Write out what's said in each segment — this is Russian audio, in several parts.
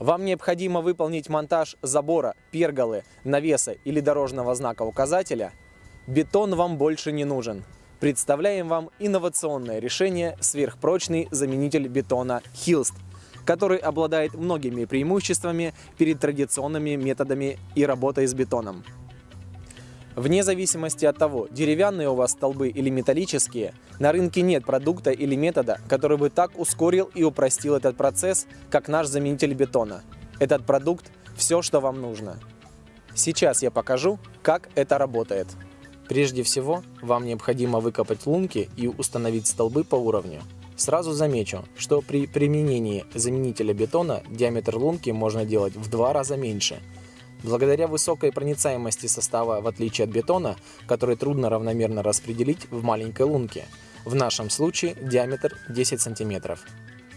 Вам необходимо выполнить монтаж забора, перголы, навеса или дорожного знака указателя? Бетон вам больше не нужен. Представляем вам инновационное решение сверхпрочный заменитель бетона Hilst, который обладает многими преимуществами перед традиционными методами и работой с бетоном. Вне зависимости от того, деревянные у вас столбы или металлические, на рынке нет продукта или метода, который бы так ускорил и упростил этот процесс, как наш заменитель бетона. Этот продукт – все, что вам нужно. Сейчас я покажу, как это работает. Прежде всего, вам необходимо выкопать лунки и установить столбы по уровню. Сразу замечу, что при применении заменителя бетона диаметр лунки можно делать в два раза меньше – Благодаря высокой проницаемости состава, в отличие от бетона, который трудно равномерно распределить в маленькой лунке, в нашем случае диаметр 10 см.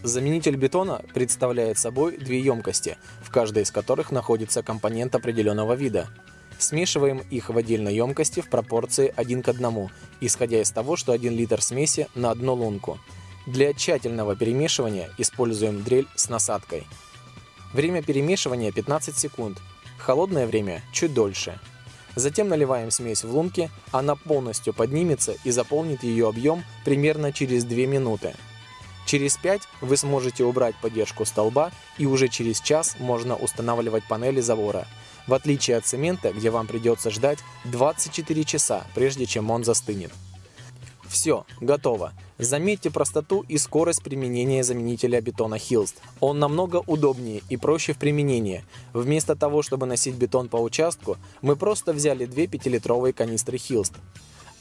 Заменитель бетона представляет собой две емкости, в каждой из которых находится компонент определенного вида. Смешиваем их в отдельной емкости в пропорции 1 к 1, исходя из того, что 1 литр смеси на одну лунку. Для тщательного перемешивания используем дрель с насадкой. Время перемешивания 15 секунд, холодное время чуть дольше. Затем наливаем смесь в лунки, она полностью поднимется и заполнит ее объем примерно через 2 минуты. Через 5 вы сможете убрать поддержку столба и уже через час можно устанавливать панели забора. В отличие от цемента, где вам придется ждать 24 часа, прежде чем он застынет. Все, готово. Заметьте простоту и скорость применения заменителя бетона Hilst. Он намного удобнее и проще в применении. Вместо того, чтобы носить бетон по участку, мы просто взяли две 5-литровые канистры Hilst.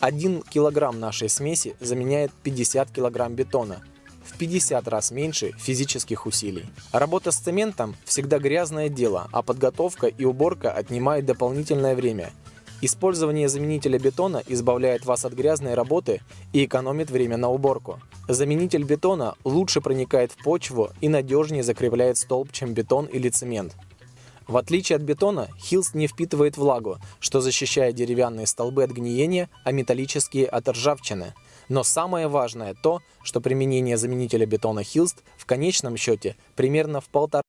1 килограмм нашей смеси заменяет 50 килограмм бетона. В 50 раз меньше физических усилий. Работа с цементом всегда грязное дело, а подготовка и уборка отнимают дополнительное время – Использование заменителя бетона избавляет вас от грязной работы и экономит время на уборку. Заменитель бетона лучше проникает в почву и надежнее закрепляет столб, чем бетон или цемент. В отличие от бетона, Хилст не впитывает влагу, что защищает деревянные столбы от гниения, а металлические от ржавчины. Но самое важное то, что применение заменителя бетона Хилст в конечном счете примерно в полтора